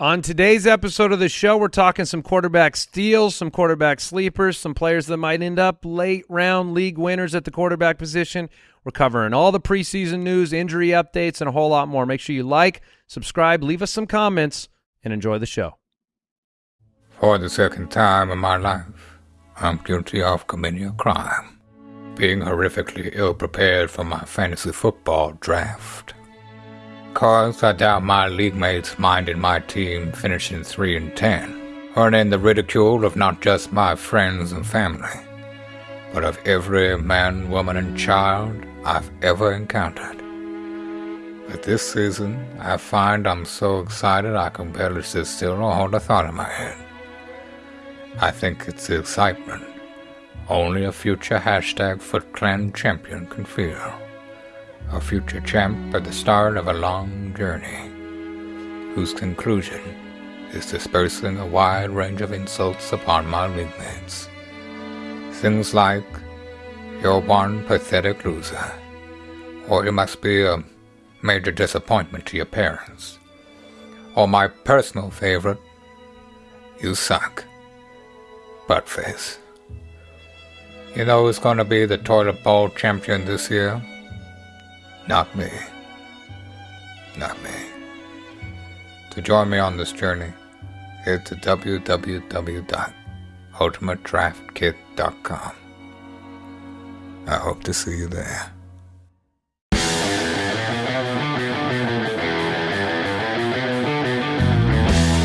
On today's episode of the show, we're talking some quarterback steals, some quarterback sleepers, some players that might end up late round league winners at the quarterback position. We're covering all the preseason news, injury updates, and a whole lot more. Make sure you like, subscribe, leave us some comments, and enjoy the show. For the second time in my life, I'm guilty of committing a crime. Being horrifically ill prepared for my fantasy football draft. Cause I doubt my league mates minded my team finishing 3 and 10, earning the ridicule of not just my friends and family, but of every man, woman, and child I've ever encountered. But this season, I find I'm so excited I can barely sit still or hold a thought in my head. I think it's the excitement only a future hashtag FootClan champion can feel a future champ at the start of a long journey, whose conclusion is dispersing a wide range of insults upon my league. Things like, you're one pathetic loser, or you must be a major disappointment to your parents, or my personal favorite, you suck. Buttface. You know who's gonna be the toilet bowl champion this year? Not me. Not me. To join me on this journey, head to www.ultimatedraftkit.com. I hope to see you there.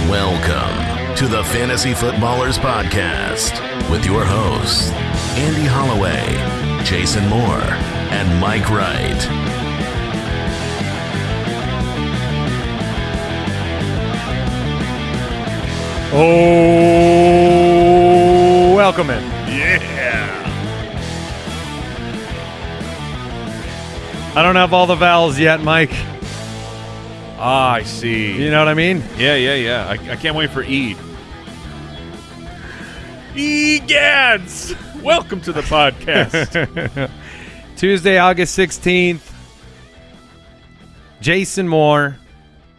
Welcome to the Fantasy Footballers Podcast with your hosts, Andy Holloway, Jason Moore, and Mike Wright. Oh, welcome in. Yeah. I don't have all the vowels yet, Mike. Ah, I see. You know what I mean? Yeah, yeah, yeah. I, I can't wait for Eid. Egads! Welcome to the podcast. Tuesday, August 16th. Jason Moore,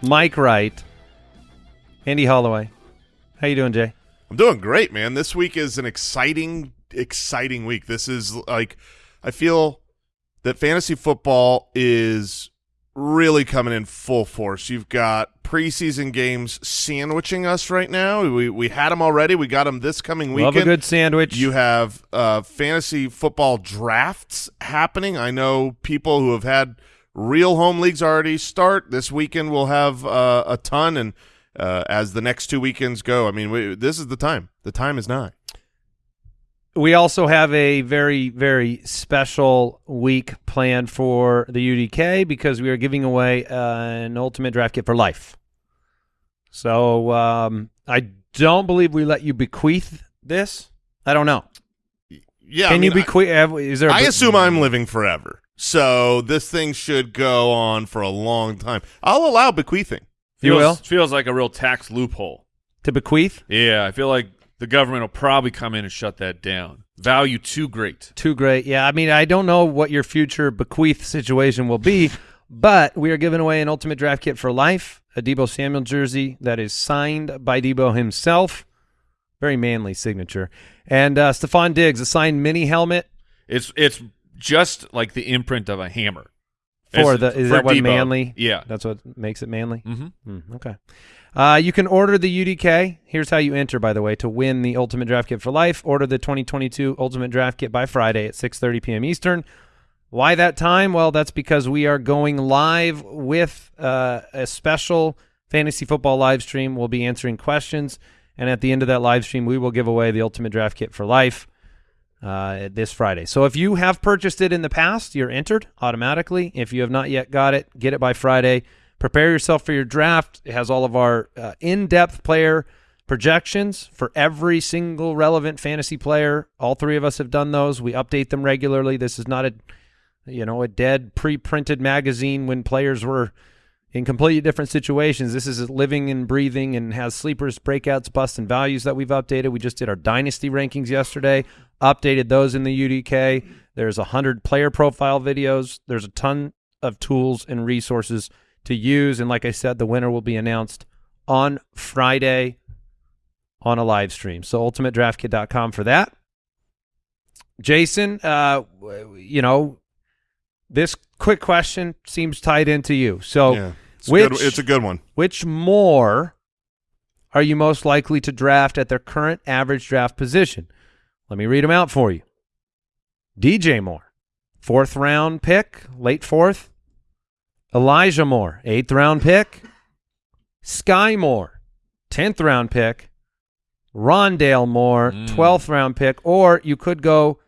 Mike Wright, Andy Holloway. How you doing, Jay? I'm doing great, man. This week is an exciting, exciting week. This is like, I feel that fantasy football is really coming in full force. You've got preseason games sandwiching us right now. We we had them already. We got them this coming weekend. Love a good sandwich. You have uh, fantasy football drafts happening. I know people who have had real home leagues already start. This weekend we'll have uh, a ton, and uh, as the next two weekends go, I mean, we, this is the time. The time is nigh. we also have a very, very special week planned for the UDK because we are giving away uh, an ultimate draft kit for life. So um, I don't believe we let you bequeath this. I don't know. Yeah, Can I mean, you bequeath? Is there? I, assume I'm living forever, so this thing should go on for a long time. I'll allow bequeathing. You feels, will? feels like a real tax loophole. to bequeath. Yeah, I feel like the government will probably come in and shut that down. Value too great. Too great. Yeah, I mean, I don't know what your future bequeath situation will be, but we are giving away an ultimate draft kit for life, a Deebo Samuel jersey that is signed by Deebo himself. Very manly signature. And uh, Stefon Diggs, a signed mini helmet It's it's just like the imprint of a hammer. For It's- the. Is for that what Deebo. manly? Yeah. That's what makes it manly. Mm-hmm. Hmm, okay. Uh, you can order the UDK. Here's how you enter, by the way, to win the Ultimate Draft Kit for life. Order the 2022 Ultimate Draft Kit by Friday at 6:30 p.m. Eastern. Why that time? Well, that's because we are going live with uh, a special fantasy football live stream. We'll be answering questions, and at the end of that live stream, we will give away the Ultimate Draft Kit for life uh, this Friday. So if you have purchased it in the past, you're entered automatically. If you have not yet got it, get it by Friday. Prepare yourself for your draft. It has all of our uh, in-depth player projections for every single relevant fantasy player. All three of us have done those. We update them regularly. This is not a you know, a dead pre-printed magazine when players were in completely different situations. This is living and breathing and has sleepers, breakouts, busts, and values that we've updated. We just did our dynasty rankings yesterday, updated those in the UDK. There's a hundred player profile videos. There's a ton of tools and resources to use. And like I said, the winner will be announced on Friday on a live stream. So ultimatedraftkit.com for that. Jason, uh, you know, this quick question seems tied into you. So yeah, it's, which- a good, it's a good one. which more are you most likely to draft at their current average draft position? Let me read them out for you. DJ Moore, fourth round pick, late fourth. Elijah Moore, eighth round pick. Sky Moore, tenth round pick. Rondale Moore, Mm. twelfth round pick. Or you could go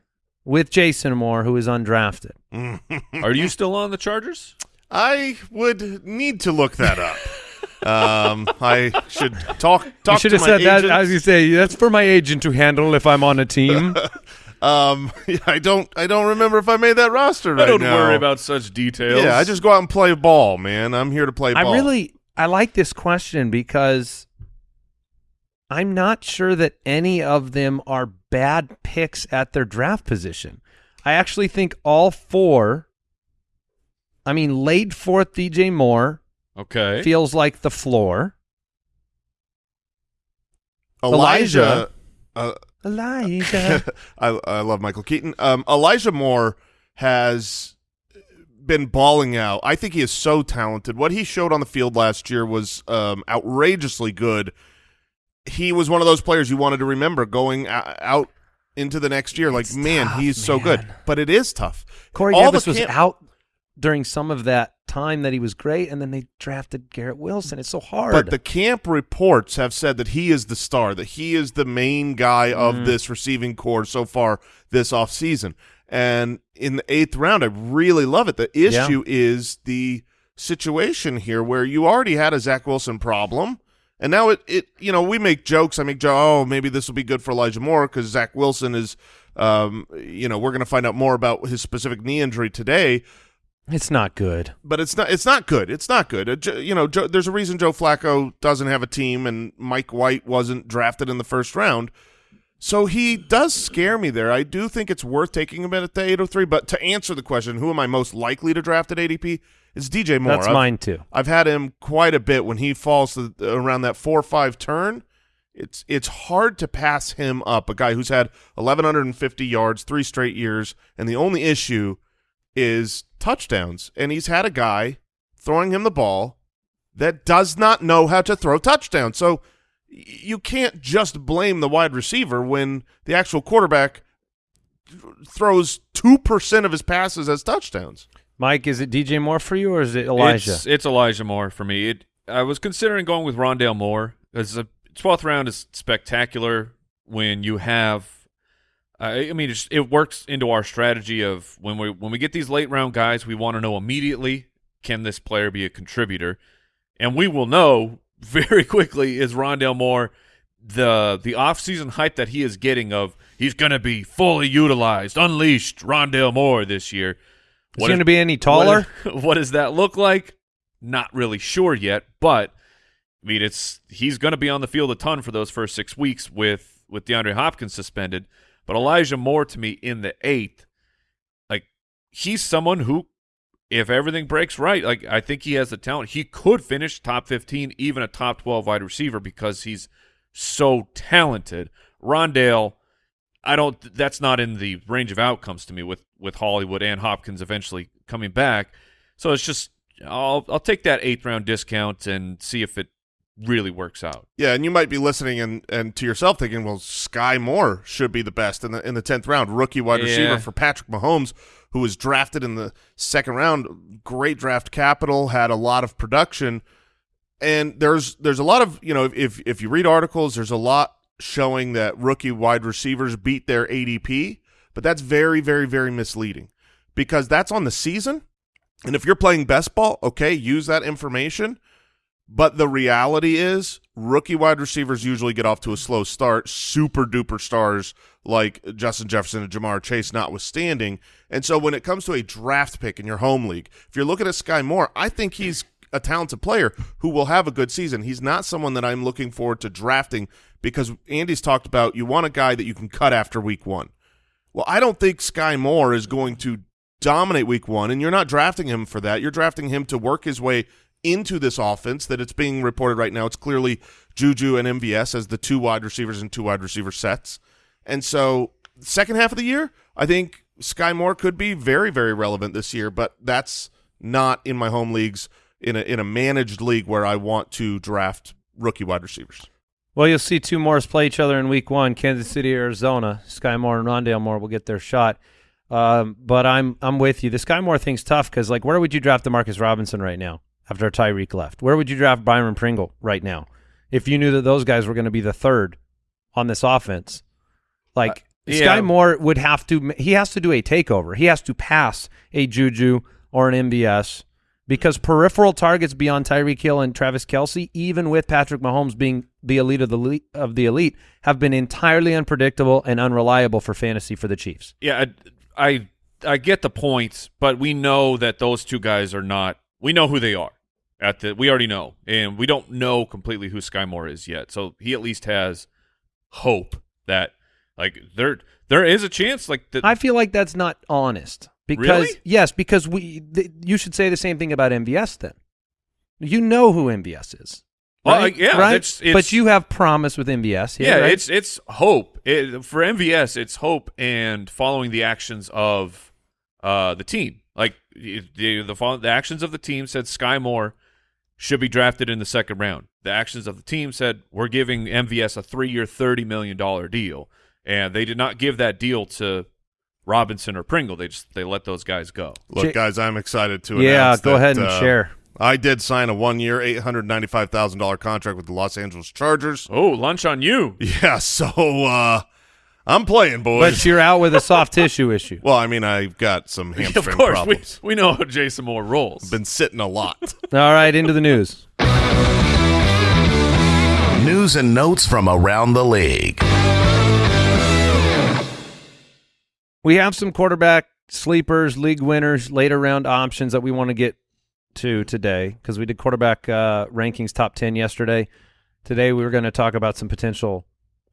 with Jason Moore, who is undrafted. Are you still on the Chargers? I would need to look that up. um, I should talk talk you should to have my said that, as you say. That's for my agent to handle if I'm on a team. Um, I don't I don't remember if I made that roster right I don't now. worry about such details. Yeah, I just go out and play ball, man. I'm here to play ball. I ball. really I like this question because I'm not sure that any of them are bad picks at their draft position. I actually think all four I mean late fourth DJ Moore okay. feels like the floor. Elijah. Uh, Elijah. I I love Michael Keaton. Um, Elijah Moore has been balling out. I think he is so talented. What he showed on the field last year was um, outrageously good. He was one of those players you wanted to remember going out into the next year. Like, man, tough, he's so good. But it is tough. Corey All Davis was camp- out during some of that time that he was great and then they drafted Garrett Wilson. It's so hard. But the camp reports have said that he is the star, that he is the main guy of Mm. this receiving core so far this offseason. And in the eighth round, I really love it. The issue is the situation here where you already had a Zach Wilson problem. And now it, it you know, we make jokes. I make jokes, oh, maybe this will be good for Elijah Moore because Zach Wilson is, um, you know, we're going to find out more about his specific knee injury today it's not good. but it's not it's not good. It's not good. You know, there's a reason Joe Flacco doesn't have a team and Mike White wasn't drafted in the first round. So he does scare me there. I do think it's worth taking him at the 803, but to answer the question, who am I most likely to draft at ADP? It's DJ Moore. That's I've- mine too. I've had him quite a bit when he falls to, around that four or five turn. It's it's hard to pass him up. A guy who's had 1,150 yards three straight years, and the only issue is touchdowns. And he's had a guy throwing him the ball that does not know how to throw touchdowns. So you can't just blame the wide receiver when the actual quarterback throws two percent of his passes as touchdowns. Mike, is it DJ Moore for you or is it Elijah? It's, it's Elijah Moore for me. It, I was considering going with Rondale Moore. As a twelfth round is spectacular when you have. Uh, I I mean, it's, it works into our strategy of when we when we get these late round guys, we want to know immediately can this player be a contributor, and we will know very quickly is Rondale Moore the the offseason hype that he is getting of he's going to be fully utilized, unleashed Rondale Moore this year. is he going to be any taller? what, what does that look like? Not really sure yet, but I mean, it's he's going to be on the field a ton for those first six weeks with with DeAndre Hopkins suspended. But Elijah Moore to me in the eighth, like he's someone who, if everything breaks right, like I think he has the talent. He could finish top fifteen, even a top twelve wide receiver because he's so talented. Rondale, I don't. That's not in the range of outcomes to me with with Hollywood and Hopkins eventually coming back. So it's just I'll I'll take that eighth round discount and see if it really works out. Yeah, and you might be listening and, and to yourself thinking, well, Sky Moore should be the best in the in the tenth round, rookie wide Yeah. receiver for Patrick Mahomes, who was drafted in the second round. Great draft capital, had a lot of production, and there's there's a lot of you know if if you read articles, there's a lot showing that rookie wide receivers beat their ADP, but that's very very very misleading because that's on the season, and if you're playing best ball, okay, use that information. But the reality is, rookie wide receivers usually get off to a slow start. Super duper stars like Justin Jefferson and Ja'Marr Chase, notwithstanding. And so, when it comes to a draft pick in your home league, if you're looking at Sky Moore, I think he's a talented player who will have a good season. He's not someone that I'm looking forward to drafting because Andy's talked about you want a guy that you can cut after week one. Well, I don't think Sky Moore is going to dominate week one, and you're not drafting him for that. You're drafting him to work his way into this offense that it's being reported right now. It's clearly Juju and MVS as the two wide receivers and two wide receiver sets. And so second half of the year, I think Sky Moore could be very, very relevant this year, but that's not in my home leagues in a in a managed league where I want to draft rookie wide receivers. Well, you'll see two Moores play each other in Week One: Kansas City, Arizona. Sky Moore and Rondale Moore will get their shot. Um, but I'm I'm with you. The Sky Moore thing's tough because like, where would you draft Demarcus Robinson right now after Tyreek left? Where would you draft Byron Pringle right now if you knew that those guys were going to be the third on this offense? Like Uh, yeah. Sky Moore would have to. He has to do a takeover. He has to pass a Juju or an MVS because peripheral targets beyond Tyreek Hill and Travis Kelce, even with Patrick Mahomes being the elite of the elite, of the elite, have been entirely unpredictable and unreliable for fantasy for the Chiefs. Yeah, I, I I get the points, but we know that those two guys are not. We know who they are. At the we already know, and we don't know completely who Sky Moore is yet. So he at least has hope that like there there is a chance like that. I feel like that's not honest because Really? yes, because we you should say the same thing about MVS then. You know who MVS is. Right? yeah, right. it's- it's- but you have promise with MVS. yeah, right? it's it's hope it, for MVS. It's hope and following the actions of uh the team. Like the the, the actions of the team said Sky Moore should be drafted in the second round. The actions of the team said we're giving MVS a three-year, thirty million dollar deal, and they did not give that deal to Robinson or Pringle. They just they let those guys go. Look, guys, I'm excited to yeah. announce Go that, ahead and uh, share. I did sign a one-year, eight hundred ninety-five thousand dollar contract with the Los Angeles Chargers. Oh, lunch on you. Yeah, so uh, I'm playing, boys. But you're out with a soft tissue issue. well, I mean, I've got some hamstring of hamstring course, we, problems. we know how Jason Moore rolls. Been sitting a lot. All right, into the news. News and notes from around the league. We have some quarterback sleepers, league winners, later round options that we want to get to today because we did quarterback uh, rankings top 10 yesterday. Today we were going to talk about some potential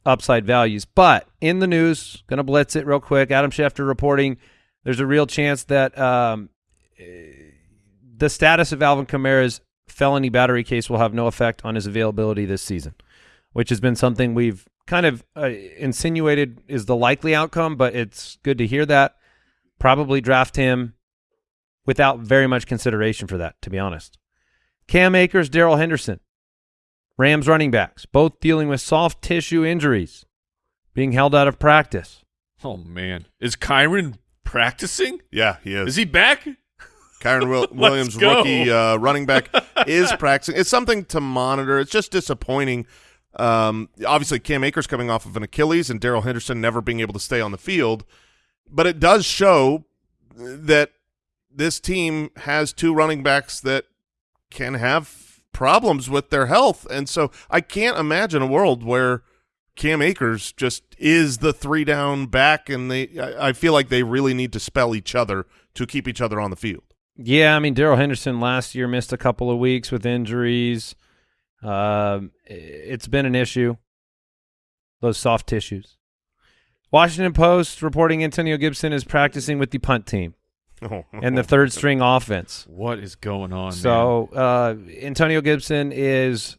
upside values. But in the news, going to blitz it real quick. Adam Schefter reporting there's a real chance that um, eh, the status of Alvin Kamara's felony battery case will have no effect on his availability this season, which has been something we've kind of uh, insinuated is the likely outcome, but it's good to hear that. Probably draft him without very much consideration for that, to be honest. Cam Akers, Darrell Henderson, Rams running backs, both dealing with soft tissue injuries, being held out of practice. Oh man, is Kyren practicing? yeah, he is. Is he back? Kyren Will- Williams, go. rookie uh, running back, is practicing. It's something to monitor. It's just disappointing. Um, obviously, Cam Akers coming off of an Achilles and Darrell Henderson never being able to stay on the field. But it does show that this team has two running backs that can have problems with their health. And so I can't imagine a world where Cam Akers just is the three down back and they I, I feel like they really need to spell each other to keep each other on the field. Yeah, I mean Darrell Henderson last year missed a couple of weeks with injuries. Um, I- it's been an issue. Those soft tissues. Washington Post reporting Antonio Gibson is practicing with the punt team and the third string offense. What is going on? So uh, Antonio Gibson is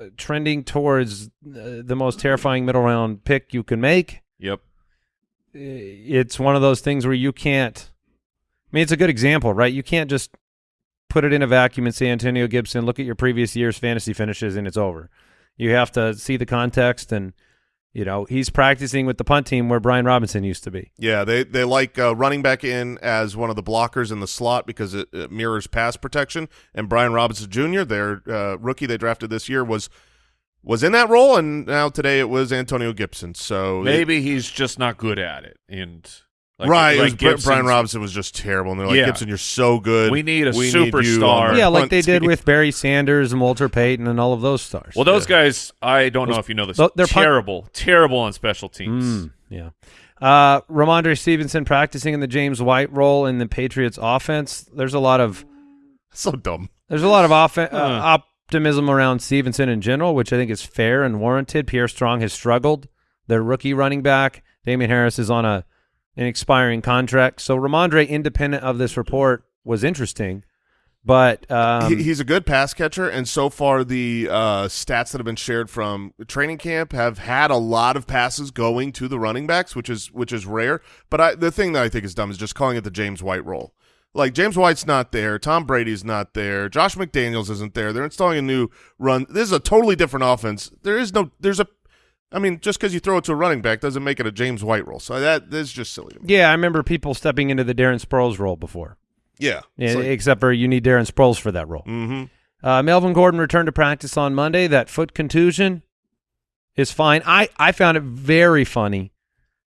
uh, trending towards uh, the most terrifying middle round pick you can make. yep. It's one of those things where you can't. I mean, it's a good example, right? You can't just put it in a vacuum and say Antonio Gibson. Look at your previous year's fantasy finishes, and it's over. You have to see the context, and you know he's practicing with the punt team where Brian Robinson used to be. Yeah, they they like uh, running back in as one of the blockers in the slot because it, it mirrors pass protection. And Brian Robinson Jr., their uh, rookie they drafted this year, was was in that role, and now today it was Antonio Gibson. So Maybe he's just not good at it, and like, right, it like was Brian Robinson was just terrible, and they're like, Yeah. Gibson, you're so good. We need a We superstar. on the yeah, like punt they did team." with Barry Sanders and Walter Payton and all of those stars. Well, those guys, I don't know if you know this. they're punt- terrible, terrible on special teams. Mm, yeah. Uh, Rhamondre Stevenson practicing in the James White role in the Patriots offense. There's a lot of so dumb. there's a lot of offen- uh, optimism around Stevenson in general, which I think is fair and warranted. Pierre Strong has struggled. Their rookie running back Damien Harris is on a an expiring contract. So Rhamondre, independent of this report, was interesting. But um, he, he's a good pass catcher, and so far the uh, stats that have been shared from training camp have had a lot of passes going to the running backs, which is which is rare. But I, the thing that I think is dumb is just calling it the James White role. Like James White's not there, Tom Brady's not there, Josh McDaniels isn't there. They're installing a new run. This is a totally different offense. There is no. There's a. I mean, just because you throw it to a running back doesn't make it a James White role. So that that's just silly to me. yeah, I remember people stepping into the Darren Sproles role before. Yeah. Yeah, except for you need Darren Sproles for that role. mm-hmm. Uh, Melvin Gordon returned to practice on Monday. That foot contusion is fine. I, I found it very funny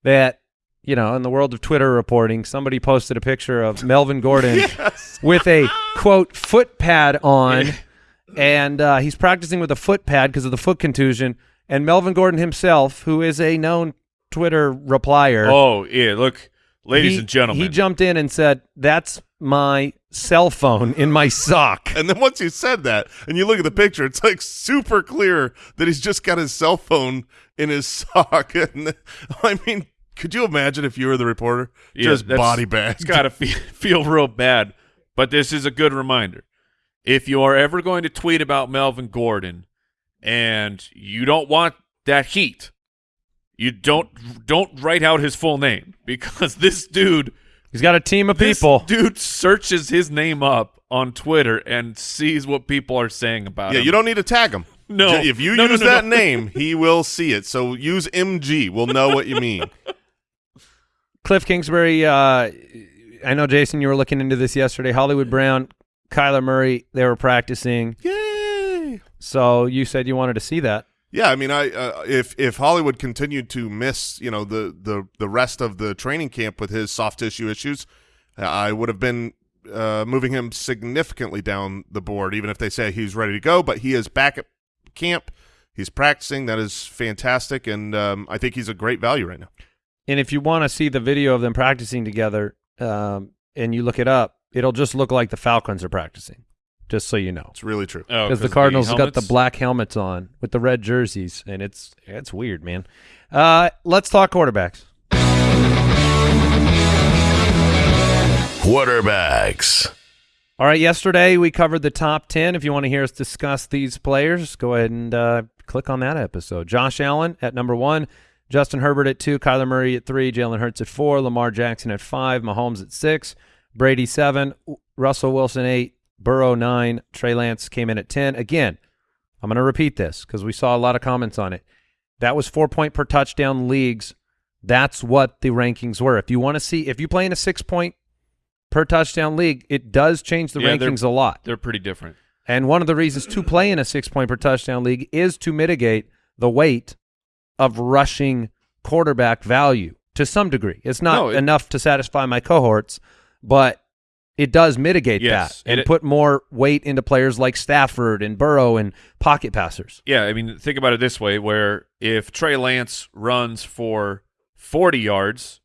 that, you know, in the world of Twitter reporting, somebody posted a picture of Melvin Gordon Yes. with a, quote, foot pad on, and uh, he's practicing with a foot pad because of the foot contusion. And Melvin Gordon himself, who is a known Twitter replier, Oh yeah, look, ladies he- and gentlemen. he jumped in and said, that's my cell phone in my sock. And then once you said that, and you look at the picture, it's like super clear that he's just got his cell phone in his sock. And I mean, could you imagine if you were the reporter, Yeah, just body bag? It's got to feel, feel real bad. But this is a good reminder. If you are ever going to tweet about Melvin Gordon and you don't want that heat, you don't don't write out his full name because this dude He's got a team of this people. dude searches his name up on Twitter and sees what people are saying about Yeah, him. you don't need to tag him. No. If you No, no, use no, that no. name, he will see it. So use MG. We'll know what you mean. Cliff Kingsbury, uh, I know, Jason, you were looking into this yesterday. Hollywood Brown, Kyler Murray, they were practicing. Yay! So you said you wanted to see that. Yeah, I mean, I uh, if if Hollywood continued to miss, you know, the the the rest of the training camp with his soft tissue issues, I would have been uh, moving him significantly down the board, even if they say he's ready to go. But he is back at camp. He's practicing. That is fantastic, and um, I think he's a great value right now. And if you want to see the video of them practicing together um, and you look it up, it'll just look like the Falcons are practicing, just so you know. It's really true. Oh, Because the of Cardinals got the black helmets on with the red jerseys, and it's it's weird, man. Uh, let's talk quarterbacks. Quarterbacks. All right, yesterday we covered the top 10. If you want to hear us discuss these players, go ahead and uh, click on that episode. Josh Allen at number one, Justin Herbert at two, Kyler Murray at three, Jalen Hurts at four, Lamar Jackson at five, Mahomes at six, Brady seven, Russell Wilson eight, Burrow nine, Trey Lance came in at 10. Again, I'm going to repeat this because we saw a lot of comments on it. That was four point per touchdown leagues. That's what the rankings were. If you want to see, if you play in a six point per touchdown league, it does change the Yeah, rankings a lot. They're pretty different. And one of the reasons to play in a six point per touchdown league is to mitigate the weight of rushing quarterback value to some degree. It's not No, it- enough to satisfy my cohorts, but it does mitigate Yes, that and it- put more weight into players like Stafford and Burrow and pocket passers. Yeah, I mean, think about it this way: where if Trey Lance runs for forty yards,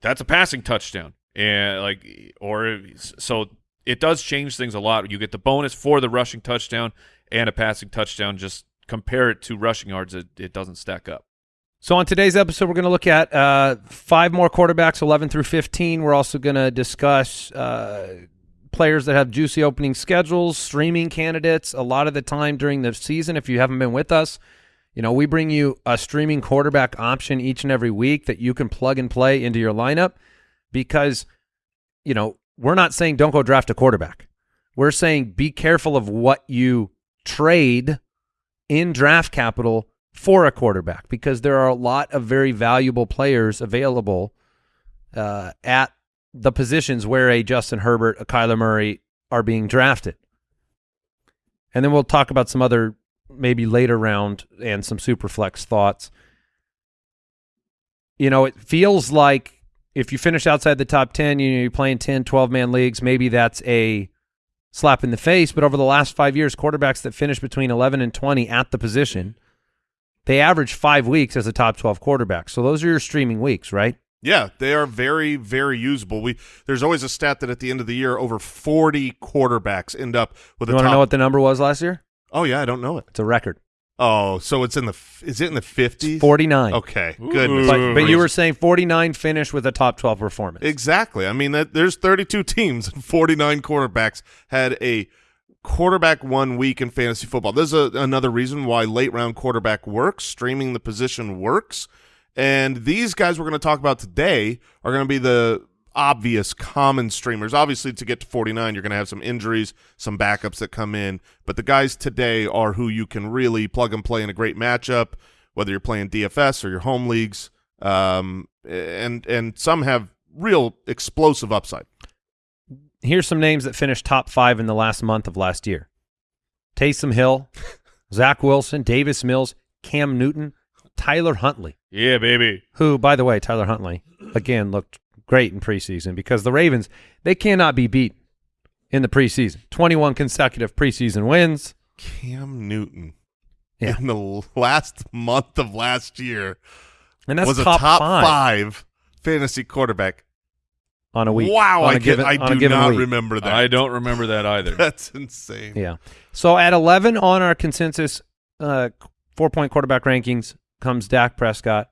that's a passing touchdown, and like, or so it does change things a lot. You get the bonus for the rushing touchdown and a passing touchdown. Just compare it to rushing yards; it, it doesn't stack up. So on today's episode, we're going to look at uh, five more quarterbacks, 11 through 15. We're also going to discuss uh, players that have juicy opening schedules, streaming candidates. A lot of the time during the season, if you haven't been with us, you know, we bring you a streaming quarterback option each and every week that you can plug and play into your lineup because, you know, we're not saying don't go draft a quarterback. We're saying be careful of what you trade in draft capital for a quarterback because there are a lot of very valuable players available uh, at the positions where a Justin Herbert, a Kyler Murray are being drafted. And then we'll talk about some other maybe later round and some super flex thoughts. You know, it feels like if you finish outside the top 10, you know, you're playing 10, 12 man leagues, maybe that's a slap in the face. But over the last five years, quarterbacks that finish between 11 and 20 at the position, they average five weeks as a top 12 quarterback. So those are your streaming weeks, right? Yeah, they are very, very usable. We there's always a stat that at the end of the year, over 40 quarterbacks end up with You a want to top. know what the number was last year? oh yeah, I don't know it. It's a record. Oh, so it's in the f- is it in the fifties? 49. Okay, Ooh. goodness. But, but you were saying 49 finish with a top 12 performance. Exactly. I mean, that there's 32 teams and 49 quarterbacks had a quarterback one week in fantasy football. There's a, another reason why late round quarterback works. Streaming the position works. And these guys we're going to talk about today are going to be the obvious common streamers. Obviously, to get to 49, you're going to have some injuries, some backups that come in. But the guys today are who you can really plug and play in a great matchup, whether you're playing DFS or your home leagues. Um, and and some have real explosive upside. Here's some names that finished top five in the last month of last year. Taysom Hill, Zach Wilson, Davis Mills, Cam Newton, Tyler Huntley. Yeah, baby. who, by the way, Tyler Huntley, again, looked great in preseason because the Ravens, they cannot be beat in the preseason. 21 consecutive preseason wins. Cam Newton Yeah. in the last month of last year And that's was top, a top five, five. fantasy quarterback. On a week. Wow, on I, a given, can, I on a do given not week. remember that. I don't remember that either. That's insane. Yeah. So at 11 on our consensus uh, four-point quarterback rankings comes Dak Prescott.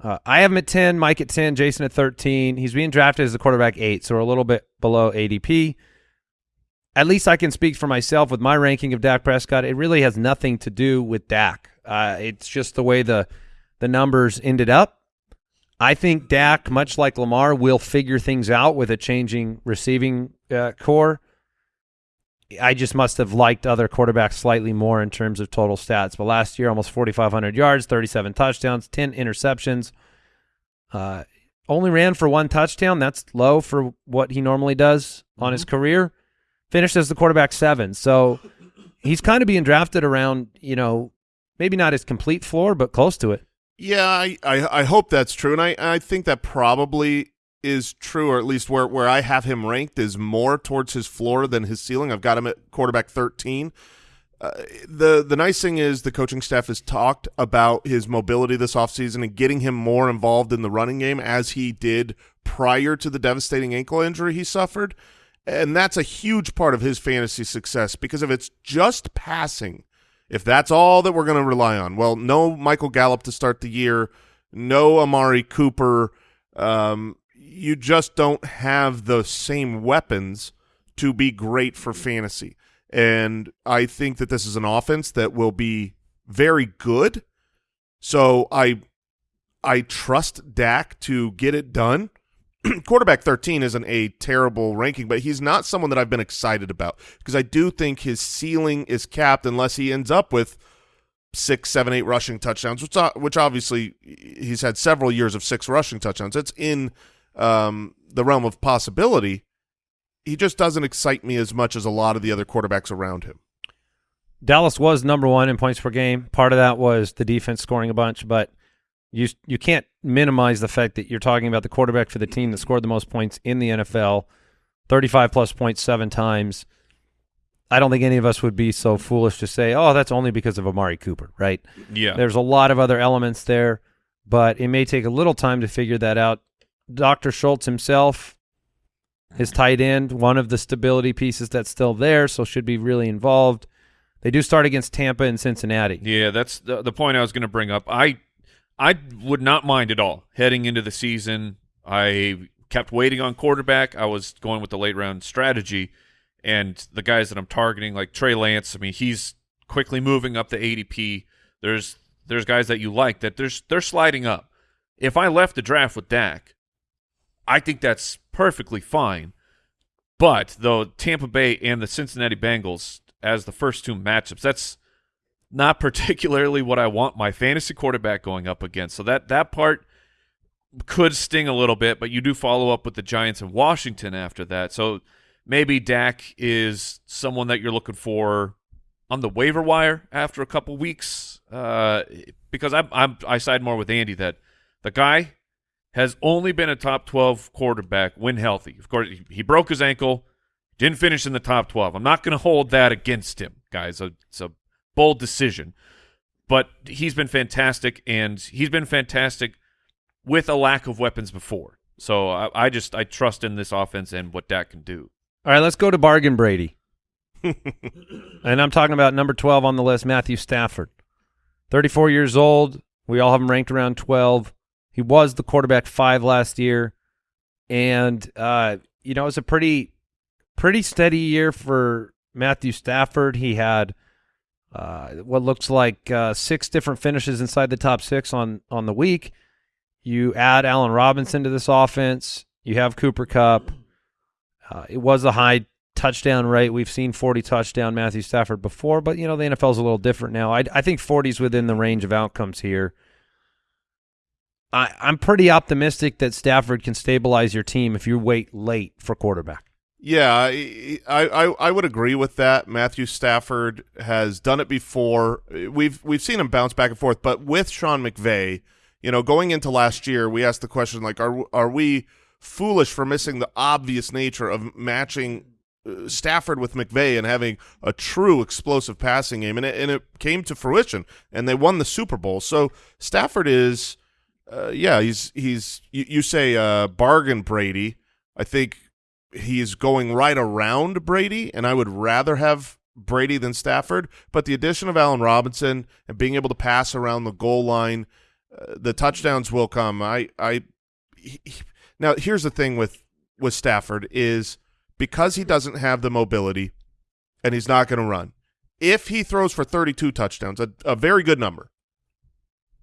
Uh, I have him at 10, Mike at 10, Jason at 13. He's being drafted as the quarterback 8, so we're a little bit below ADP. At least I can speak for myself with my ranking of Dak Prescott. It really has nothing to do with Dak. Uh, it's just the way the the numbers ended up. I think Dak, much like Lamar, will figure things out with a changing receiving uh, core. I just must have liked other quarterbacks slightly more in terms of total stats. But last year, almost 4,500 yards, 37 touchdowns, 10 interceptions. Uh, only ran for one touchdown. That's low for what he normally does on his career. Finished as the quarterback seven. So he's kind of being drafted around, you know, maybe not his complete floor, but close to it. Yeah, I, I, I hope that's true, and I, I think that probably is true, or at least where, where I have him ranked is more towards his floor than his ceiling. I've got him at quarterback 13. Uh, the the nice thing is the coaching staff has talked about his mobility this offseason and getting him more involved in the running game as he did prior to the devastating ankle injury he suffered. And that's a huge part of his fantasy success because if it's just passing, if that's all that we're going to rely on, well, no Michael Gallup to start the year, no Amari Cooper, um, you just don't have the same weapons to be great for fantasy. And I think that this is an offense that will be very good. So I I trust Dak to get it done. Quarterback 13 isn't a terrible ranking, but he's not someone that I've been excited about because I do think his ceiling is capped unless he ends up with six, seven, eight rushing touchdowns, which which obviously he's had several years of six rushing touchdowns. It's in um, the realm of possibility. He just doesn't excite me as much as a lot of the other quarterbacks around him. Dallas was number one in points per game. Part of that was the defense scoring a bunch, but you you can't minimize the fact that you're talking about the quarterback for the team that scored the most points in the NFL, 35 plus points seven times. I don't think any of us would be so foolish to say, "Oh, that's only because of Amari Cooper," right? Yeah. There's a lot of other elements there, but it may take a little time to figure that out. Dalton Schultz himself, his tight end, one of the stability pieces that's still there, so should be really involved. They do start against Tampa and Cincinnati. Yeah, that's the, the point I was going to bring up. I I would not mind at all heading into the season. I kept waiting on quarterback. I was going with the late round strategy, and the guys that I'm targeting, like Trey Lance. I mean, he's quickly moving up the ADP. There's there's guys that you like that there's they're sliding up. If I left the draft with Dak, I think that's perfectly fine. But though Tampa Bay and the Cincinnati Bengals as the first two matchups, that's not particularly what I want my fantasy quarterback going up against. So that that part could sting a little bit, but you do follow up with the Giants and Washington after that. So maybe Dak is someone that you're looking for on the waiver wire after a couple weeks. Uh, because I'm, I'm I side more with Andy that the guy has only been a top 12 quarterback when healthy. Of course, he, broke his ankle, didn't finish in the top 12. I'm not going to hold that against him, guys. A bold decision. But he's been fantastic, and he's been fantastic with a lack of weapons before. So I, I just I trust in this offense and what Dak can do. All right, let's go to Bargain Brady. and I'm talking about number 12 on the list, Matthew Stafford. 34 years old. We all have him ranked around 12. He was the quarterback five last year, and uh, you know it was a pretty pretty steady year for Matthew Stafford. He had uh, what looks like uh, six different finishes inside the top six on on the week. You add Allen Robinson to this offense. You have Cooper Kupp. Uh, it was a high touchdown rate. We've seen 40 touchdown Matthew Stafford before, but you know the NFL is a little different now. I, I think 40 is within the range of outcomes here. I, I'm pretty optimistic that Stafford can stabilize your team if you wait late for quarterback. Yeah, I, I I would agree with that. Matthew Stafford has done it before. We've we've seen him bounce back and forth, but with Sean McVay, you know, going into last year, we asked the question like, are are we foolish for missing the obvious nature of matching uh, Stafford with McVay and having a true explosive passing game, and it, and it came to fruition, and they won the Super Bowl. So Stafford is, uh, yeah, he's he's you, you say uh, bargain Brady. I think he's going right around Brady, and I would rather have Brady than Stafford. But the addition of Allen Robinson and being able to pass around the goal line, uh, the touchdowns will come. I, I, he, now here's the thing with with Stafford is because he doesn't have the mobility, and he's not going to run. If he throws for 32 touchdowns, a, a very good number,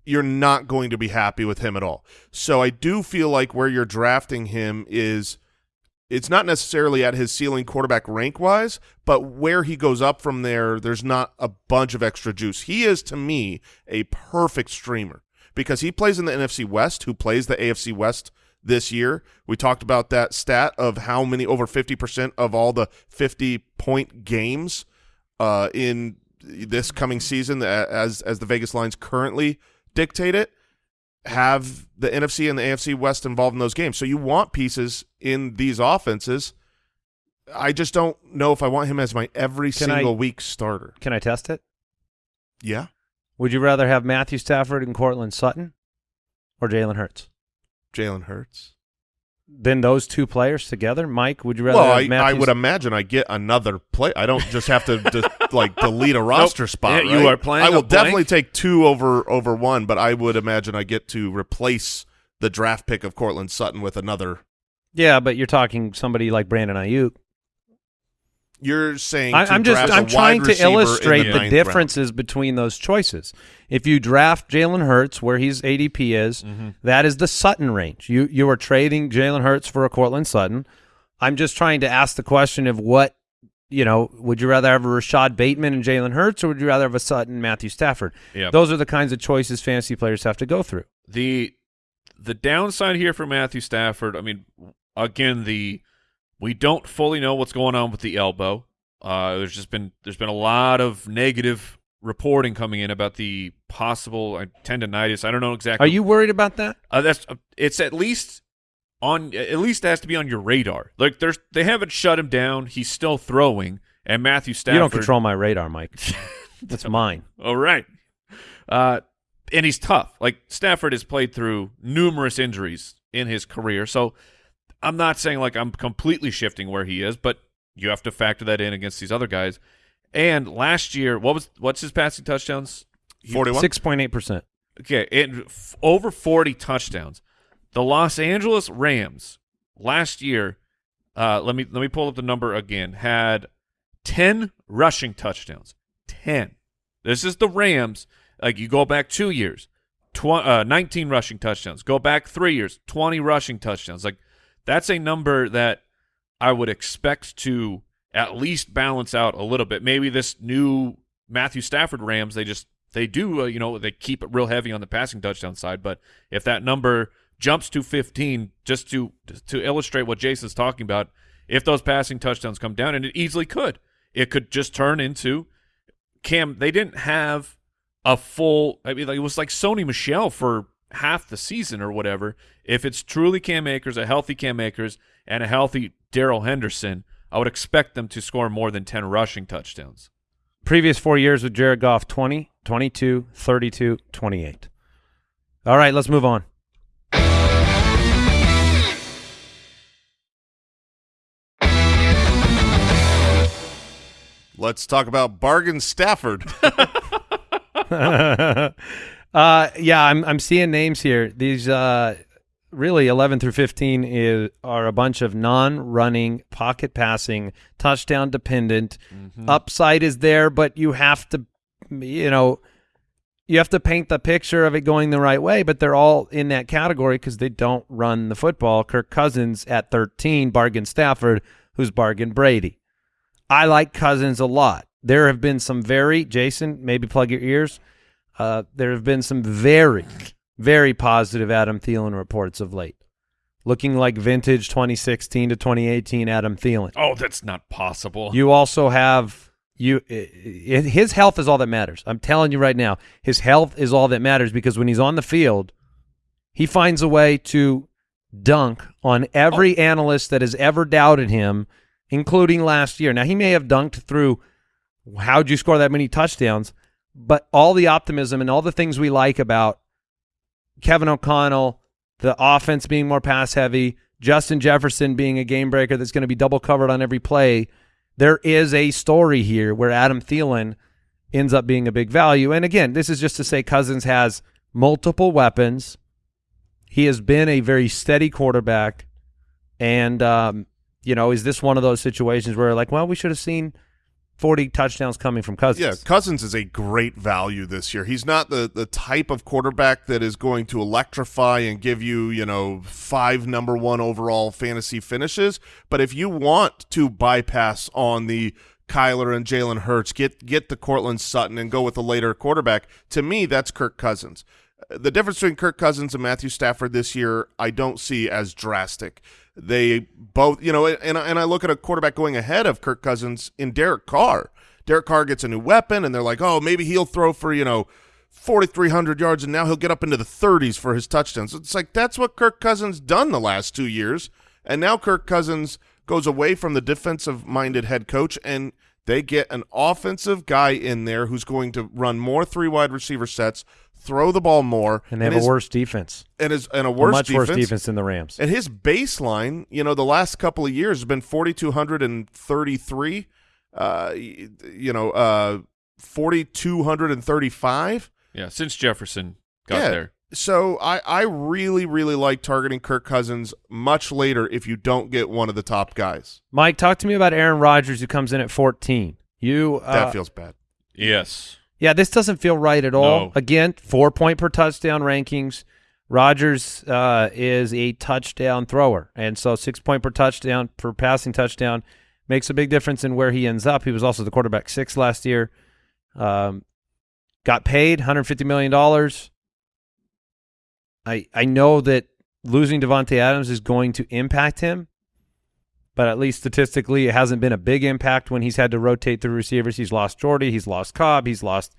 you're not going to be happy with him at all. So I do feel like where you're drafting him is it's not necessarily at his ceiling quarterback rank wise, but where he goes up from there, there's not a bunch of extra juice. He is to me a perfect streamer because he plays in the NFC West, who plays the AFC West this year. We talked about that stat of how many over 50% of all the 50 point games uh, in this coming season as as the Vegas lines currently dictate it have the NFC and the AFC West involved in those games. So you want pieces in these offenses. I just don't know if I want him as my every Can single I- week starter. Can I test it? Yeah. Would you rather have Matthew Stafford and Courtland Sutton or Jalen Hurts? Jalen Hurts. Then those two players together, Mike. Would you rather Well, I, I would imagine I get another play. I don't just have to de- like delete a roster spot. Yeah, you are playing I will definitely take two over over one, but I would imagine I get to replace the draft pick of Courtland Sutton with another. Yeah, but you're talking somebody like Brandon Aiyuk. You're saying I, to I'm just I'm trying to illustrate the, the, differences between those choices. If you draft Jalen Hurts where his ADP is, Mm-hmm. that is the Sutton range. You you are trading Jalen Hurts for a Courtland Sutton. I'm just trying to ask the question of what you know. Would you rather have a Rashod Bateman and Jalen Hurts, or would you rather have a Sutton Matthew Stafford? Yeah. Those are the kinds of choices fantasy players have to go through. the the downside here for Matthew Stafford, I mean, again, the we don't fully know what's going on with the elbow. Uh, there's just been there's been a lot of negative reporting coming in about the possible uh, tendonitis. I don't know exactly. Are you worried about that? Uh, that's uh, it's at least on at least it has to be on your radar. Like there's they haven't shut him down. He's still throwing, and Matthew Stafford. You don't control my radar, Mike. That's mine. All right. Uh, and he's tough. Like Stafford has played through numerous injuries in his career, so I'm not saying like I'm completely shifting where he is, but you have to factor that in against these other guys. And last year, what was what's his passing touchdowns? Forty-one. Six point eight percent. Okay, it, f- over 40 touchdowns. The Los Angeles Rams last year, uh, let me let me pull up the number again. Had 10 rushing touchdowns. 10. This is the Rams. Like you go back 2 years, tw- uh, 19 rushing touchdowns. Go back 3 years, 20 rushing touchdowns. Like that's a number that I would expect to at least balance out a little bit. Maybe this new Matthew Stafford Rams, they just they do, uh, you know, they keep it real heavy on the passing touchdown side. But if that number jumps to 15, just to to illustrate what Jason's talking about, if those passing touchdowns come down, and it easily could, it could just turn into Cam. They didn't have a full. I mean, like, it was like Sony Michel for half the season or whatever. If it's truly Cam Akers, a healthy Cam Akers, and a healthy Darrell Henderson, I would expect them to score more than 10 rushing touchdowns. Previous four years with Jared Goff 20, 22, 32, 28. All right, let's move on. Let's talk about Bargain Stafford. Uh, yeah, I'm I'm seeing names here. These uh, really 11 through 15 is are a bunch of non-running, pocket passing, touchdown dependent. Mm-hmm. Upside is there, but you have to, you know, you have to paint the picture of it going the right way. But they're all in that category because they don't run the football. Kirk Cousins at 13, bargain Stafford, who's bargain Brady. I like Cousins a lot. There have been some very Jason, maybe plug your ears. Uh, there have been some very, very positive Adam Thielen reports of late, looking like vintage 2016 to 2018 Adam Thielen. Oh, that's not possible. You also have you his health is all that matters. I'm telling you right now, his health is all that matters because when he's on the field, he finds a way to dunk on every analyst that has ever doubted him, including last year. Now he may have dunked through how'd you score that many touchdowns, but all the optimism and all the things we like about Kevin O'Connell, the offense being more pass heavy, Justin Jefferson being a game breaker that's going to be double covered on every play. There is a story here where Adam Thielen ends up being a big value. And again, this is just to say Cousins has multiple weapons. He has been a very steady quarterback. And, um, you know, is this one of those situations where, like, well, we should have seen 40 touchdowns coming from Cousins? Yeah, Cousins is a great value this year. He's not the the type of quarterback that is going to electrify and give you, you know, five number one overall fantasy finishes. But if you want to bypass on the Kyler and Jalen Hurts, get get the Courtland Sutton and go with a later quarterback, to me, that's Kirk Cousins. The difference between Kirk Cousins and Matthew Stafford this year, I don't see as drastic. They both, you know, and and I look at a quarterback going ahead of Kirk Cousins in Derek Carr. Derek Carr gets a new weapon, and they're like, oh, maybe he'll throw for you know. 4,300 yards, and now he'll get up into the 30s for his touchdowns. It's like that's what Kirk Cousins done the last two years, and now Kirk Cousins goes away from the defensive-minded head coach, and they get an offensive guy in there who's going to run more three wide receiver sets, throw the ball more, And they have his, a worse defense. and his and a A worse much defense. worse defense than the Rams. And his baseline, you know, the last couple of years has been 4,233, uh, you know, uh, 4,235. yeah, since Jefferson got Yeah. there. So I, I really, really like targeting Kirk Cousins much later if you don't get one of the top guys. Mike, talk to me about Aaron Rodgers who comes in at 14. You uh, That feels bad. Yes. Yeah, this doesn't feel right at all. No. Again, four point per touchdown rankings. Rodgers uh, is a touchdown thrower, and so six point per touchdown per passing touchdown makes a big difference in where he ends up. He was also the quarterback six last year. Um, got paid 150 million dollars. I I know that losing Davante Adams is going to impact him, but at least statistically, it hasn't been a big impact when he's had to rotate through receivers. He's lost Jordy, he's lost Cobb, he's lost,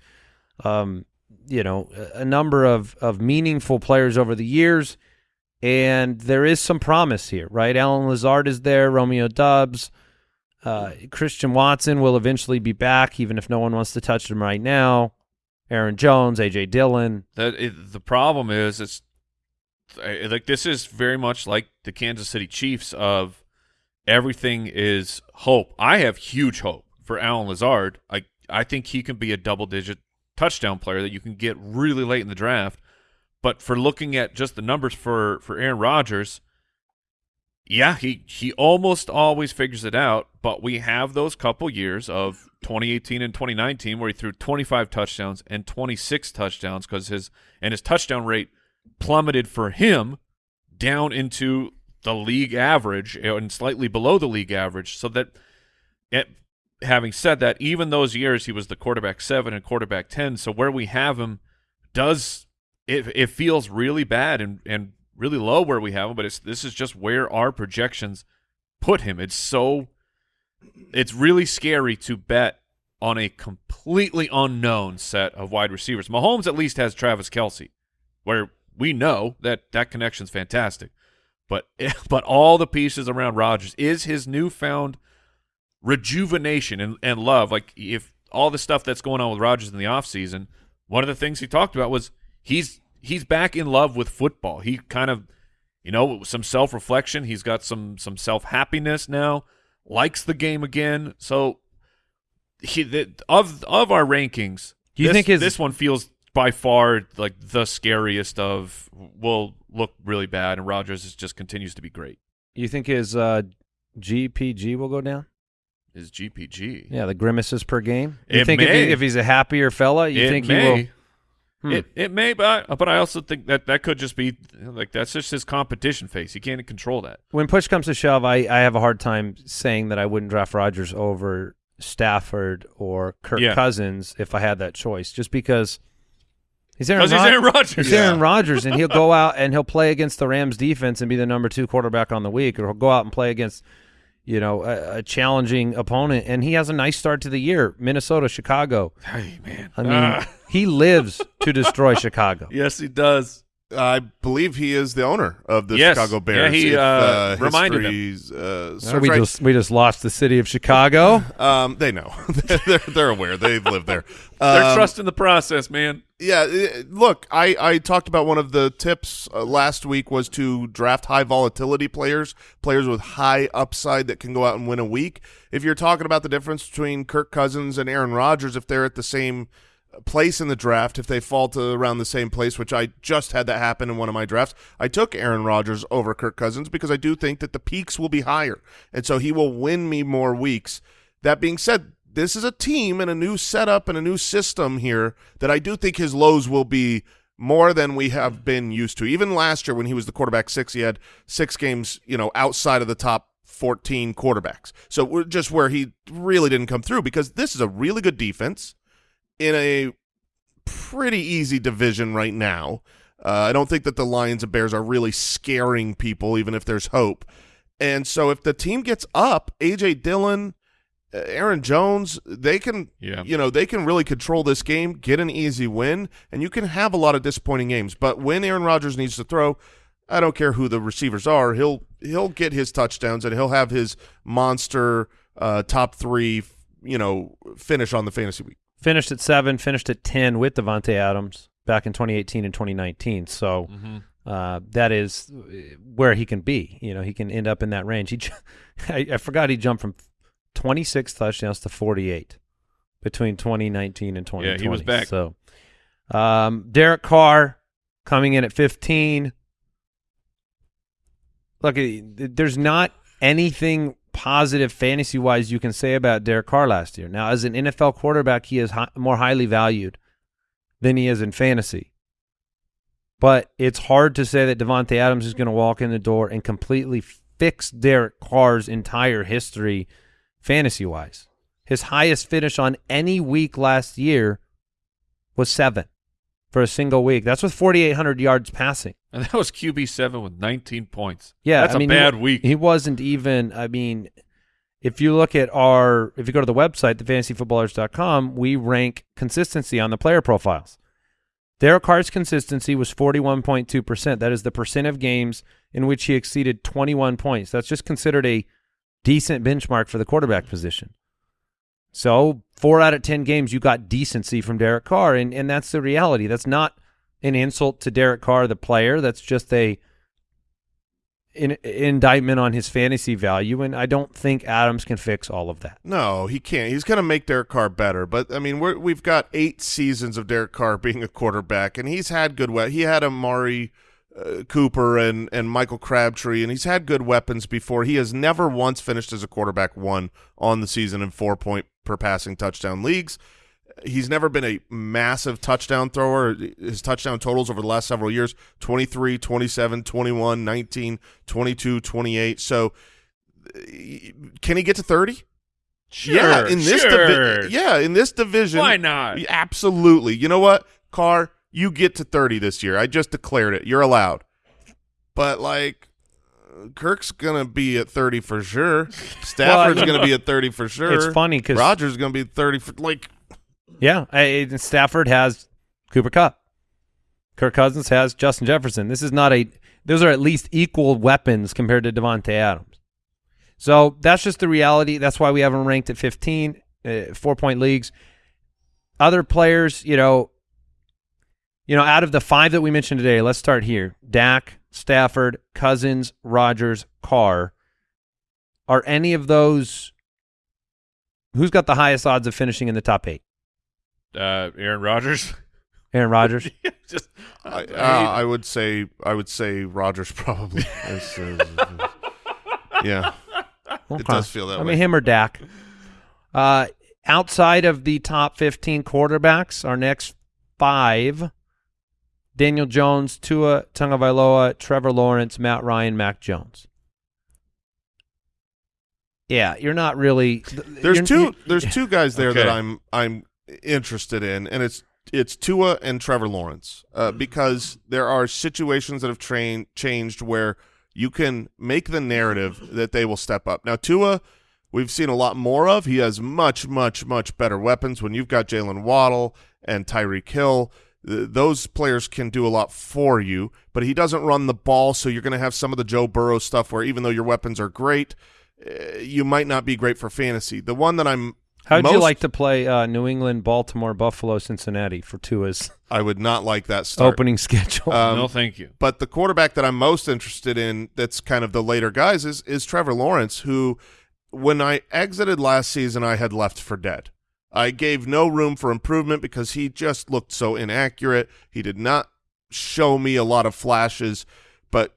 um, you know, a number of of meaningful players over the years, and there is some promise here, right? Allen Lazard is there, Romeo Doubs, uh, Christian Watson will eventually be back, even if no one wants to touch him right now. Aaron Jones, AJ Dillon, That the problem is it's like this is very much like the Kansas City Chiefs of everything is hope. I have huge hope for Allen Lazard. I I think he can be a double digit touchdown player that you can get really late in the draft. But for looking at just the numbers for for Aaron Rodgers, yeah, he he almost always figures it out, but we have those couple years of 2018 and 2019 where he threw 25 touchdowns and 26 touchdowns cuz his and his touchdown rate plummeted for him down into the league average eh, and slightly below the league average so that it, having said that even those years he was the quarterback 7 and quarterback 10 so where we have him does it it feels really bad and and really low where we have him but it's this is just where our projections put him. It's so it's really scary to bet on a completely unknown set of wide receivers. Mahomes at least has Travis Kelce where we know that that connection's fantastic but but all the pieces around Rodgers is his newfound rejuvenation and, and love. Like if all the stuff that's going on with Rodgers in the offseason, one of the things he talked about was he's he's back in love with football. He kind of you know, some self reflection. He's got some some self happiness now, likes the game again. So he the, of of our rankings, Do you this, think his- this one feels by far like the scariest of will look really bad, and Rodgers is just continues to be great. You think his uh, GPG will go down? His GPG, Yeah, the grimaces per game. You It think if, he, if he's a happier fella, you it think may. he will? Hmm. It it may, but I, but I also think that that could just be like that's just his competition face. He can't control that. when push comes to shove, I, I have a hard time saying that I wouldn't draft Rodgers over Stafford or Kirk Yeah. Cousins if I had that choice, just because he's Aaron, Because he's Aaron Rodgers. He's Aaron Rodgers, and he'll go out and he'll play against the Rams defense and be the number two quarterback on the week, or he'll go out and play against, you know, a, a challenging opponent, and he has a nice start to the year. Minnesota, Chicago. Hey man, I mean, Ah. he lives to destroy Chicago. yes, he does. I believe he is the owner of the Yes. Chicago Bears. Yeah, he, If, uh, reminded him. Uh, So we right. just we just lost the city of Chicago. um, they know. they're, they're aware. They've lived there. They're Um, trusting the process, man. Yeah, uh, look, I, I talked about one of the tips uh, last week was to draft high volatility players, players with high upside that can go out and win a week. If you're talking about the difference between Kirk Cousins and Aaron Rodgers, if they're at the same place in the draft, if they fall to around the same place, which I just had that happen in one of my drafts, I took Aaron Rodgers over Kirk Cousins because I do think that the peaks will be higher, and so he will win me more weeks. That being said, this is a team and a new setup and a new system here that I do think his lows will be more than we have been used to. Even last year when he was the quarterback six, he had six games, you know, outside of the top 14 quarterbacks. So we're just where he really didn't come through because this is a really good defense in a pretty easy division right now. Uh, I don't think that the Lions and Bears are really scaring people, even if there's hope. And so if the team gets up, AJ Dillon, uh, Aaron Jones, they can, Yeah. you know, they can really control this game, get an easy win, and you can have a lot of disappointing games. But when Aaron Rodgers needs to throw, I don't care who the receivers are, he'll he'll get his touchdowns and he'll have his monster uh, top three, you know, finish on the fantasy week. Finished at seven, finished at ten with Davante Adams back in 2018 and 2019. So Mm-hmm. uh, that is uh, where he can be. You know, he can end up in that range. He, I, I forgot he jumped from 26 touchdowns to 48 between 2019 and 2020. Yeah, he was back. So, um, Derek Carr coming in at 15. Look, there's not anything positive fantasy wise you can say about Derek Carr last year. Now, as an NFL quarterback, he is more highly valued than he is in fantasy. But it's hard to say that Davante Adams is going to walk in the door and completely fix Derek Carr's entire history fantasy wise. His highest finish on any week last year was seven for a single week. That's with 4,800 yards passing. And that was QB seven with 19 points. Yeah, that's I mean, a he- bad week. He wasn't even. I mean, if you look at our, if you go to the website, thefantasyfootballers.com, we rank consistency on the player profiles. Derek Carr's consistency was 41.2%. That is the percent of games in which he exceeded 21 points. That's just considered a decent benchmark for the quarterback position. So, four out of 10 games, you got decency from Derek Carr, and, and that's the reality. That's not an insult to Derek Carr, the player. That's just a in, indictment on his fantasy value, and I don't think Adams can fix all of that. No, he can't. He's going to make Derek Carr better, but I mean, we're, we've got eight seasons of Derek Carr being a quarterback, and he's had good. We- he had Amari uh, Cooper and and Michael Crabtree, and he's had good weapons before. He has never once finished as a quarterback one on the season in four point per passing touchdown leagues. He's never been a massive touchdown thrower. His touchdown totals over the last several years 23, 27, 21, 19, 22, 28. So uh, can he get to 30? Sure, yeah, in this sure. yeah, in this division. Why not? Absolutely. You know what? Carr, you get to 30 this year. I just declared it. You're allowed. But like Kirk's going to be at 30 for sure. Stafford's going to be at 30 for sure. It's funny because Rodgers going to be 30 for like Yeah, I, Stafford has Cooper Kupp. Kirk Cousins has Justin Jefferson. This is not a; those are at least equal weapons compared to Davante Adams. So that's just the reality. That's why we have him ranked at 15, uh, four point leagues. Other players, you know, you know, out of the five that we mentioned today, let's start here: Dak, Stafford, Cousins, Rodgers, Carr. Are any of those? Who's got the highest odds of finishing in the top eight? Uh, Aaron Rodgers. Aaron Rodgers. just I, uh, I would say I would say Rodgers probably. is- is- is- yeah, Okay. does feel that I way. mean, him or Dak. Uh, outside of the top 15 quarterbacks, our next five Daniel Jones, Tua Tagovailoa, Trevor Lawrence, Matt Ryan, Mac Jones. Yeah, you're not really. there's two there's two guys there that I'm I'm interested in, and it's it's Tua and Trevor Lawrence uh, because there are situations that have train, changed where you can make the narrative that they will step up. Now Tua, we've seen a lot more of. He has much much much better weapons. When you've got Jaylen Waddle and Tyreek Hill, th- those players can do a lot for you. But he doesn't run the ball, so you're going to have some of the Joe Burrow stuff where even though your weapons are great. Uh, you might not be great for fantasy. The one that I'm How'd you most- like to play uh, New England, Baltimore, Buffalo, Cincinnati for Tua's I would not like that start. opening schedule? Um, no, thank you. But the quarterback that I'm most interested in, that's kind of the later guys, is is Trevor Lawrence, who, when I exited last season, I had left for dead. I gave no room for improvement because he just looked so inaccurate. He did not show me a lot of flashes. But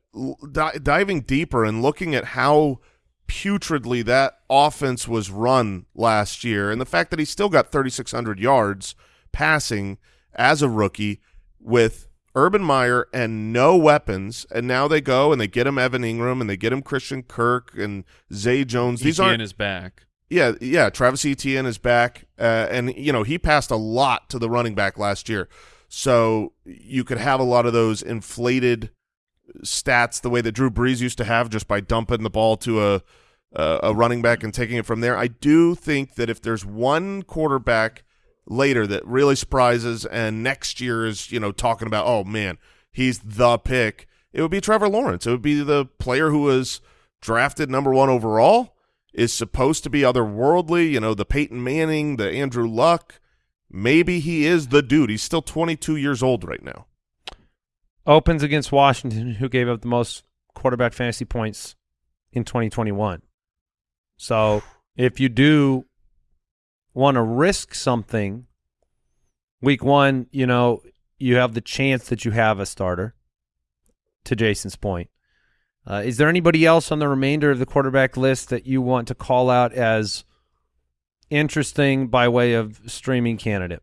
di- diving deeper and looking at how putridly that offense was run last year, and the fact that he still got 3,600 yards passing as a rookie with Urban Meyer and no weapons, and now they go and they get him Evan Engram and they get him Christian Kirk and Zay Jones. These aren't is back. Yeah, yeah. Travis Etienne is back, uh, and you know he passed a lot to the running back last year, so you could have a lot of those inflated stats the way that Drew Brees used to have, just by dumping the ball to a a, a running back and taking it from there. I do think that if there's one quarterback later that really surprises, and next year is you know talking about, oh man, he's the pick, it would be Trevor Lawrence. It would be the player who was drafted number one overall is supposed to be otherworldly, you know, the Peyton Manning, the Andrew Luck. Maybe he is the dude. He's still 22 years old right now. Opens against Washington, who gave up the most quarterback fantasy points in 2021. So if you do want to risk something, week one, you know, you have the chance that you have a starter, to Jason's point. Uh, is there anybody else on the remainder of the quarterback list that you want to call out as interesting by way of streaming candidate?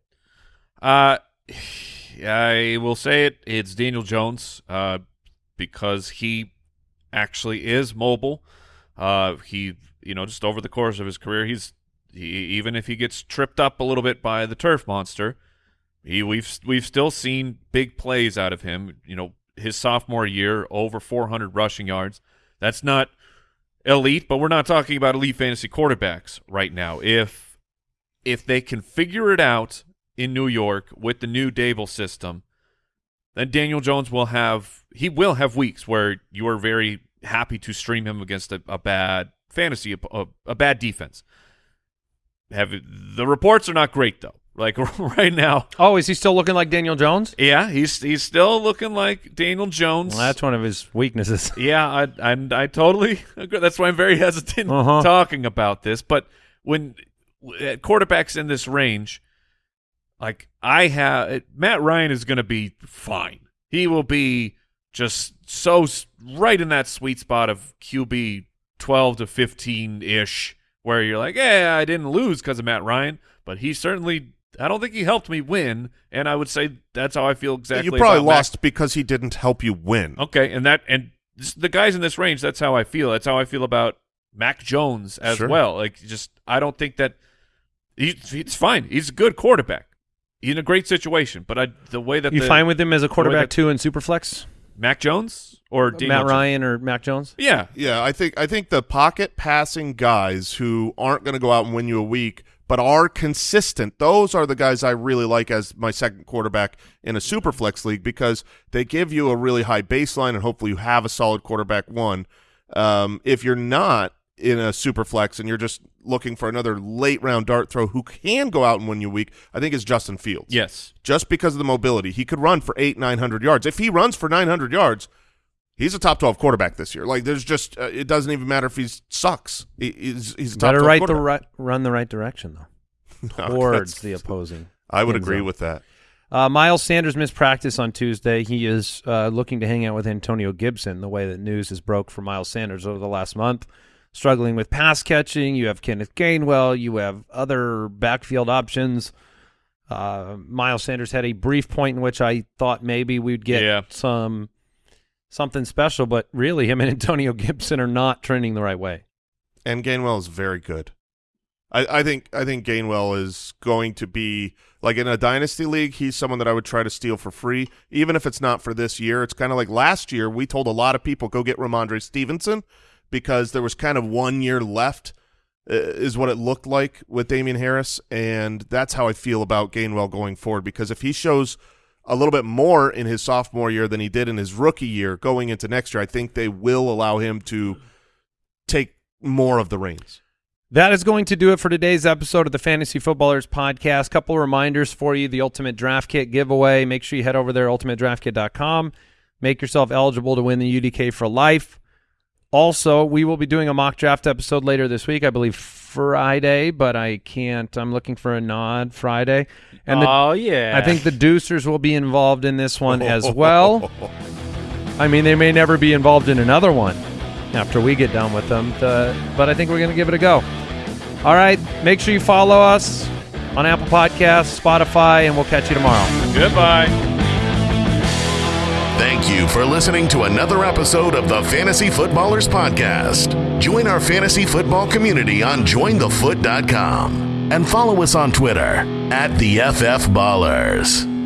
Uh, I will say it. It's Daniel Jones, uh, because he actually is mobile. Uh, he, you know, just over the course of his career, he's he, even if he gets tripped up a little bit by the turf monster, he we've we've still seen big plays out of him. You know, his sophomore year, over 400 rushing yards. That's not elite, but we're not talking about elite fantasy quarterbacks right now. If if they can figure it out in New York with the new Daboll system, then Daniel Jones will have he will have weeks where you are very happy to stream him against a, a bad fantasy a, a bad defense. Have the reports are not great though. Like right now, Oh, is he still looking like Daniel Jones? yeah, he's he's still looking like Daniel Jones. Well, that's one of his weaknesses. Yeah, I I, I totally agree. That's why I'm very hesitant Uh-huh. talking about this. But when quarterbacks in this range, like I have, Matt Ryan is going to be fine. He will be just so right in that sweet spot of QB 12 to 15 ish, where you're like, yeah, I didn't lose because of Matt Ryan, but he certainly. I don't think he helped me win, and I would say that's how I feel exactly. you probably about Mac lost because he didn't help you win. Okay, and that and this, the guys in this range, that's how I feel. That's how I feel about Mac Jones as Sure. well. Like, just I don't think that he, he's fine. He's a good quarterback. He's in a great situation, but I the way that You the, fine with him as a quarterback that- too in Superflex? Mac Jones or Daniel Matt Jones? Ryan or Mac Jones? Yeah, Yeah, I think I think the pocket passing guys who aren't going to go out and win you a week, but are consistent. Those are the guys I really like as my second quarterback in a super flex league because they give you a really high baseline and hopefully you have a solid quarterback one. Um, if you're not in a super flex and you're just looking for another late round dart throw who can go out and win you a week, I think it's Justin Fields. yes, just because of the mobility. He could run for eight, nine hundred yards. If he runs for nine hundred yards, he's a top twelve quarterback this year. Like there's just uh, it doesn't even matter if he sucks. He, he's he's a top Better 12 right the right, run the right direction though. Towards that's- the opposing. I would agree zone. with that. Uh, Miles Sanders missed practice on Tuesday. He is uh, looking to hang out with Antonio Gibson, the way that news has broke for Miles Sanders over the last month. Struggling with pass catching. You have Kenneth Gainwell. You have other backfield options. Uh, Miles Sanders had a brief point in which I thought maybe we'd get Yeah. some something special, but really him and Antonio Gibson are not trending the right way. and Gainwell is very good. I, I think I think Gainwell is going to be like in a dynasty league. He's someone that I would try to steal for free, even if it's not for this year. It's kind of like last year. We told a lot of people go get Rhamondre Stevenson because there was kind of one year left, uh, is what it looked like with Damien Harris, and that's how I feel about Gainwell going forward. Because if he shows a little bit more in his sophomore year than he did in his rookie year going into next year, I think they will allow him to take more of the reins. That is going to do it for today's episode of the Fantasy Footballers Podcast. Couple reminders for you: the Ultimate Draft Kit giveaway. Make sure you head over there, ultimatedraftkit.com. Make yourself eligible to win the UDK for life. Also, we will be doing a mock draft episode later this week. I believe Friday, but I can't. I'm looking for a nod Friday. And the, oh yeah, I think the Deucers will be involved in this one as well. I mean, they may never be involved in another one after we get done with them, uh, but I think we're going to give it a go. All right, make sure you follow us on Apple Podcasts, Spotify, and we'll catch you tomorrow. Goodbye. Thank you for listening to another episode of the Fantasy Footballers Podcast. Join our fantasy football community on jointhefoot.com and follow us on Twitter at the FF Ballers.